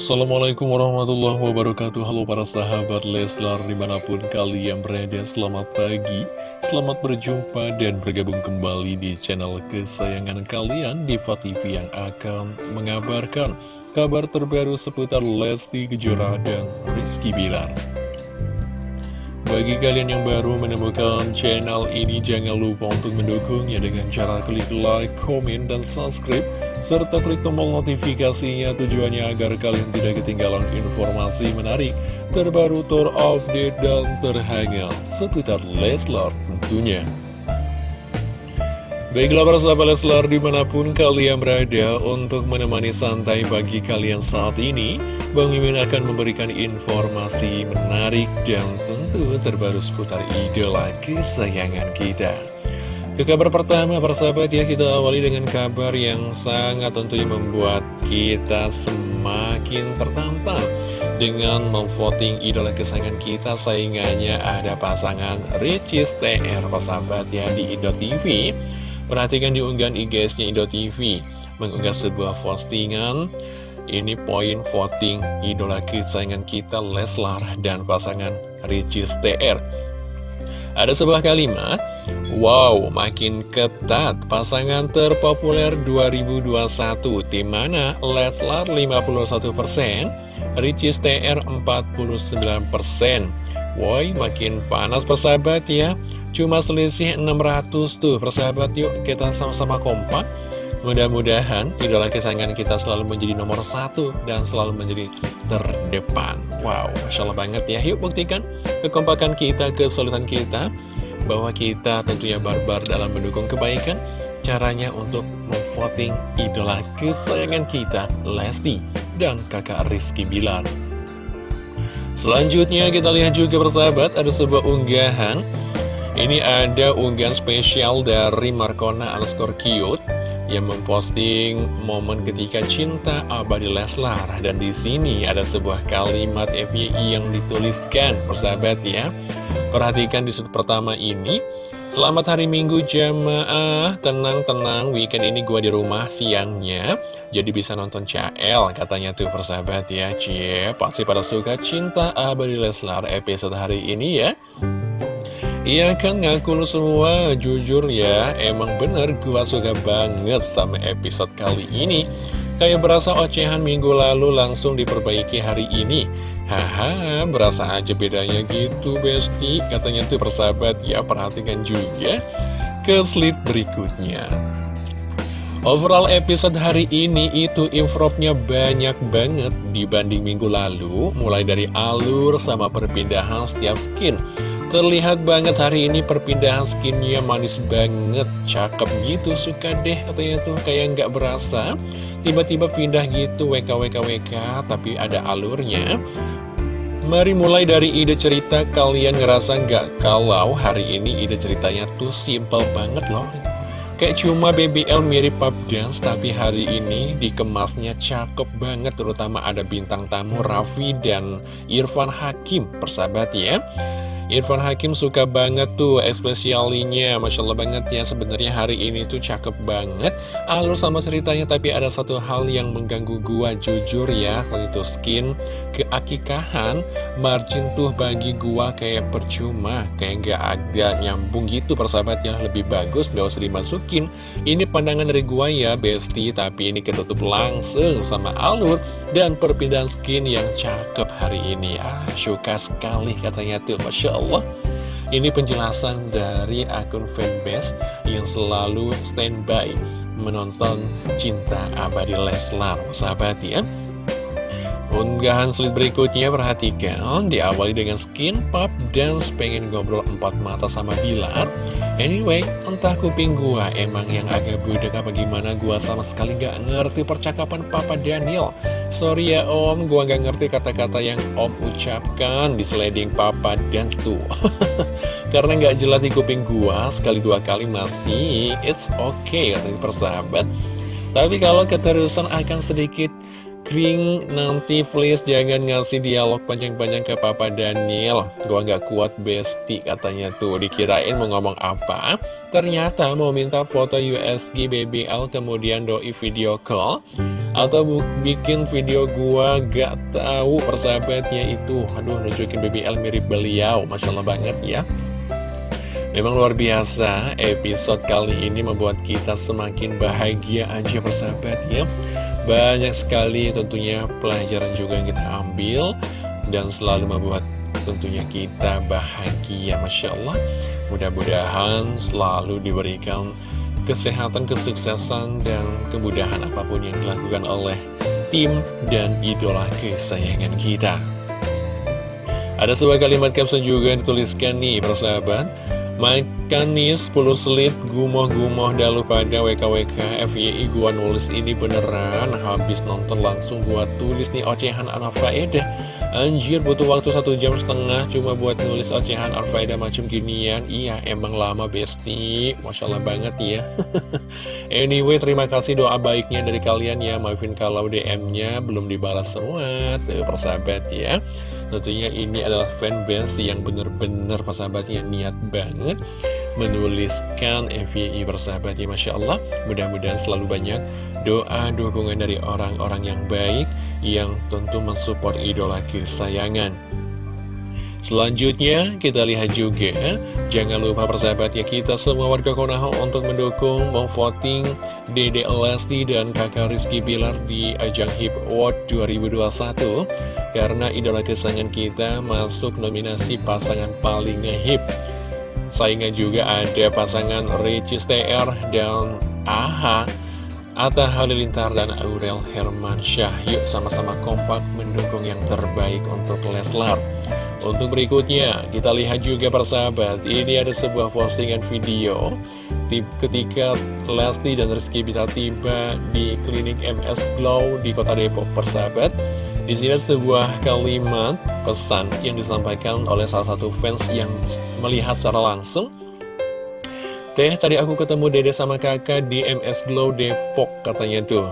Assalamualaikum warahmatullahi wabarakatuh. Halo para sahabat Leslar di mana pun kalian berada Selamat pagi, selamat berjumpa dan bergabung kembali di channel kesayangan kalian Diva TV yang akan mengabarkan kabar terbaru seputar Lesti Kejora dan Rizky Bilar bagi kalian yang baru menemukan channel ini, jangan lupa untuk mendukungnya dengan cara klik like, komen, dan subscribe, serta klik tombol notifikasinya tujuannya agar kalian tidak ketinggalan informasi menarik, terbaru, terupdate, dan terhangat seputar Leslar tentunya. Baiklah para sahabat Leslar di mana pun kalian berada untuk menemani santai bagi kalian saat ini Bang Mimin akan memberikan informasi menarik dan tentu terbaru seputar idola kesayangan kita. Ke kabar pertama para sahabat ya kita awali dengan kabar yang sangat tentunya membuat kita semakin tertantang dengan memvoting idola kesayangan kita saingannya ada pasangan Ricis TR sahabat ya di Indo TV Perhatikan di unggahan IG-nya Indo TV Mengunggah sebuah postingan. Ini poin voting idola kesayangan kita Leslar dan pasangan Ricis TR Ada sebuah kalimat Wow, makin ketat pasangan terpopuler 2021 Di mana Leslar 51% Ricis TR 49% Woi, makin panas persahabat ya. Cuma selisih 600 tuh persahabat yuk kita sama-sama kompak Mudah-mudahan idola kesayangan kita selalu menjadi nomor satu dan selalu menjadi terdepan. Wow, Masya Allah banget ya. Yuk buktikan kekompakan kita, kesulitan kita Bahwa kita tentunya barbar dalam mendukung kebaikan. Caranya untuk memvoting idola kesayangan kita Lesti dan kakak Rizky Bilar. Selanjutnya kita lihat juga persahabat ada sebuah unggahan. Ini ada unggahan spesial dari Markona underscore cute yang memposting momen ketika cinta abadi Leslar. Dan di sini ada sebuah kalimat FYI yang dituliskan. Persahabat ya perhatikan di sudut pertama ini. Selamat hari Minggu jamaah Tenang-tenang weekend ini gua di rumah siangnya. Jadi bisa nonton CL Katanya tuh persahabat ya Cie. Pasti pada suka cinta abadi Leslar episode hari ini ya Iya kan ngaku lu semua, jujur ya, emang bener gua suka banget sama episode kali ini. Kayak berasa ocehan minggu lalu langsung diperbaiki hari ini. Haha, berasa aja bedanya gitu Besti. Katanya tuh persahabat ya, perhatikan juga ke slide berikutnya. Overall episode hari ini itu improvnya banyak banget dibanding minggu lalu. Mulai dari alur sama perpindahan setiap skin Terlihat banget hari ini perpindahan skinnya manis banget. Cakep gitu, suka deh katanya tuh kayak nggak berasa. Tiba-tiba pindah gitu WKWKWK tapi ada alurnya. Mari mulai dari ide cerita. Kalian ngerasa nggak kalau hari ini ide ceritanya tuh simple banget loh? Kayak cuma BBL mirip pub dance tapi hari ini dikemasnya cakep banget. Terutama ada bintang tamu Raffi dan Irfan Hakim persahabat ya Irfan Hakim suka banget tuh espesialinya. Masya Allah banget ya sebenarnya hari ini tuh cakep banget. Alur sama ceritanya tapi ada satu hal yang mengganggu gua jujur ya. Kalau itu skin keakikahan Margin tuh bagi gua kayak percuma Kayak gak ada nyambung gitu persahabat yang lebih bagus gak usah dimasukin. Ini pandangan dari gua ya Besti Tapi ini ketutup langsung sama alur dan perpindahan skin yang cakep hari ini. Ah suka sekali katanya tuh Masya Allah. Ini penjelasan dari akun fanbase yang selalu standby menonton cinta abadi Leslar Sahabat ya Unggahan slide berikutnya perhatikan Diawali dengan skin pop dance pengen ngobrol empat mata sama Bilar. Anyway, entah kuping gua emang yang agak budek apa gimana Gua sama sekali gak ngerti percakapan Papa Daniel. Sorry ya om, gua gak ngerti kata-kata yang om ucapkan di sliding Papa Dance tuh. Karena gak jelas di kuping gua sekali dua kali masih It's okay katanya persahabat. Tapi kalau keterusan akan sedikit Kring, nanti please jangan ngasih dialog panjang-panjang ke Papa Daniel. Gua gak kuat besti katanya tuh. Dikirain mau ngomong apa? Ternyata mau minta foto USG BBL kemudian doi video call. Atau bikin video gua gak tahu persahabatnya itu. Aduh nunjukin BBL mirip beliau. Masya Allah banget ya. Memang luar biasa episode kali ini membuat kita semakin bahagia aja persahabat ya Banyak sekali tentunya pelajaran juga yang kita ambil Dan selalu membuat tentunya kita bahagia Masya Allah. Mudah-mudahan selalu diberikan kesehatan, kesuksesan, dan kemudahan apa pun yang dilakukan oleh tim dan idola kesayangan kita. Ada sebuah kalimat caption juga yang dituliskan nih persahabat Makan nih 10 selip gumoh-gumoh dalu pada WKWK FYI gua nulis ini beneran Habis nonton langsung gua tulis nih ocehan anak Anjir butuh waktu satu jam setengah cuma buat nulis ocehan Arfaida macam ginian. Iya emang lama besti. Masya Allah banget ya. Anyway terima kasih doa baiknya dari kalian ya. Maafin kalau DM-nya belum dibalas semua Tuh persahabat ya Tentunya ini adalah fanbase yang bener-bener persahabatnya niat banget Menuliskan FYI persahabat ya Masya Allah Mudah-mudahan selalu banyak doa dukungan dari orang-orang yang baik yang tentu mensupport idola kesayangan. Selanjutnya kita lihat juga Jangan lupa persahabat ya kita semua warga Konoha untuk mendukung Memvoting Dede Lesti dan kakak Rizky Bilar di ajang Hip Award 2021 Karena idola kesayangan kita masuk nominasi pasangan paling ngehip Saingan juga ada pasangan Ricis TR dan AHA Atta Halilintar dan Aurel Hermansyah. Yuk sama-sama kompak mendukung yang terbaik untuk Leslar. Untuk berikutnya kita lihat juga persahabat Ini ada sebuah postingan video Ketika Lesti dan Rizky bisa tiba di klinik MS Glow di kota Depok persahabat. Di sini sebuah kalimat pesan yang disampaikan oleh salah satu fans yang melihat secara langsung. Teh, tadi aku ketemu dede sama kakak di MS Glow Depok katanya tuh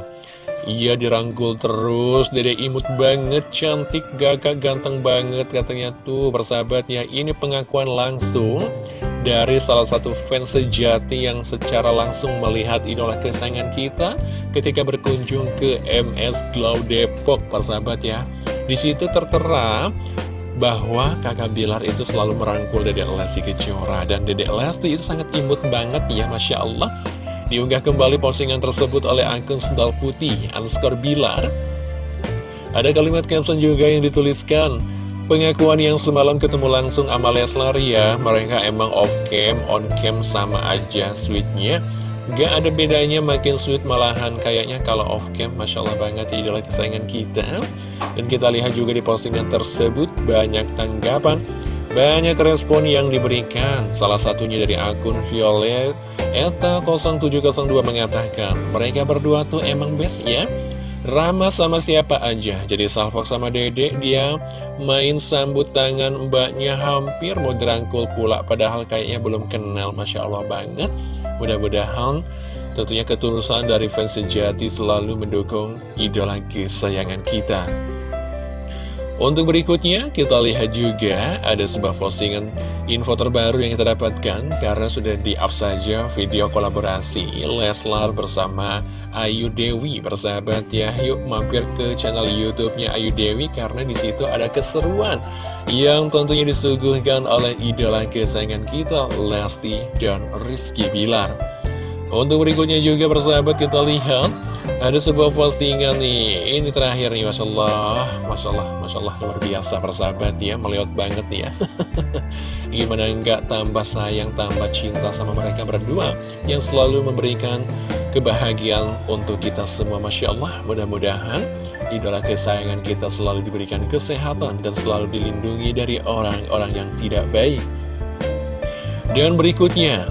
Iya dirangkul terus, dede imut banget, cantik, gagak, ganteng banget katanya tuh persahabatnya. Ini pengakuan langsung dari salah satu fans sejati yang secara langsung melihat idola kesayangan kita Ketika berkunjung ke MS Glow Depok persahabat ya. Di situ tertera bahwa kakak Bilar itu selalu merangkul Dedek Lesti Kejora. Dan Dedek Lesti itu sangat imut banget ya Masya Allah diunggah kembali postingan tersebut oleh akun sendal putih underscore Bilar. Ada kalimat caption juga yang dituliskan Pengakuan yang semalam ketemu langsung sama Leslar ya. Mereka emang off cam, on cam sama aja sweetnya. Gak ada bedanya makin sweet malahan. Kayaknya kalau off cam Masya Allah banget idola kesayangan kita. Dan kita lihat juga di postingan tersebut banyak tanggapan Banyak respon yang diberikan. Salah satunya dari akun Violet. Eta 0702 mengatakan Mereka berdua tuh emang best ya. Rama sama siapa aja? Jadi Salfok sama Dede dia main sambut tangan mbaknya hampir mau dirangkul pula Padahal kayaknya belum kenal Masya Allah banget. Mudah-mudahan tentunya ketulusan dari fans sejati selalu mendukung idola kesayangan kita. Untuk berikutnya, kita lihat juga ada sebuah postingan info terbaru yang kita dapatkan karena sudah di-up saja video kolaborasi Leslar bersama Ayu Dewi bersahabat ya. Yuk mampir ke channel YouTube-nya Ayu Dewi karena di situ ada keseruan yang tentunya disuguhkan oleh idola kesayangan kita Lesti dan Rizky Bilar. Untuk berikutnya juga persahabat kita lihat ada sebuah postingan nih, ini terakhir nih, Masya Allah, Masya Allah, Masya Allah, luar biasa persahabat ya, melihat banget nih ya. Gimana enggak tambah sayang, tambah cinta sama mereka berdua, yang selalu memberikan kebahagiaan untuk kita semua, Masya Allah. Mudah-mudahan idola kesayangan kita selalu diberikan kesehatan dan selalu dilindungi dari orang-orang yang tidak baik. Dan berikutnya,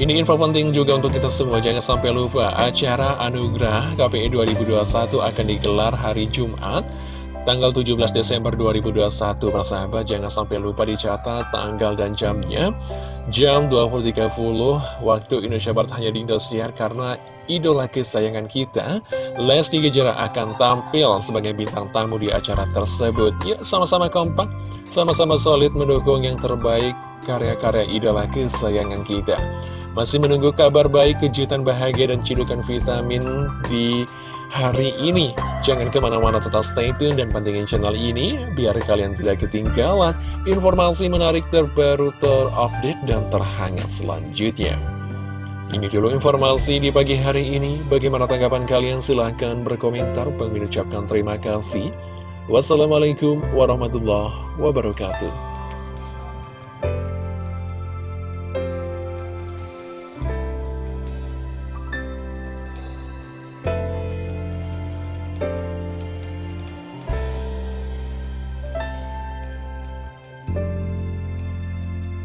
ini info penting juga untuk kita semua, jangan sampai lupa acara Anugerah KPI 2021 akan digelar hari Jumat, tanggal 17 Desember 2021. Persahabat, jangan sampai lupa dicatat tanggal dan jamnya. Jam 20.30 waktu Indonesia Barat hanya di Indosiar karena idola kesayangan kita, Lesti Kejora akan tampil sebagai bintang tamu di acara tersebut. Yuk sama-sama kompak, sama-sama solid mendukung yang terbaik karya-karya idola kesayangan kita. Masih menunggu kabar baik, kejutan bahagia, dan cidukan vitamin di hari ini. Jangan ke mana-mana tetap stay tune dan pantengin channel ini biar kalian tidak ketinggalan informasi menarik terbaru terupdate dan terhangat selanjutnya. Ini dulu informasi di pagi hari ini. Bagaimana tanggapan kalian? Silahkan berkomentar. Pengucapkan terima kasih. Wassalamualaikum warahmatullahi wabarakatuh.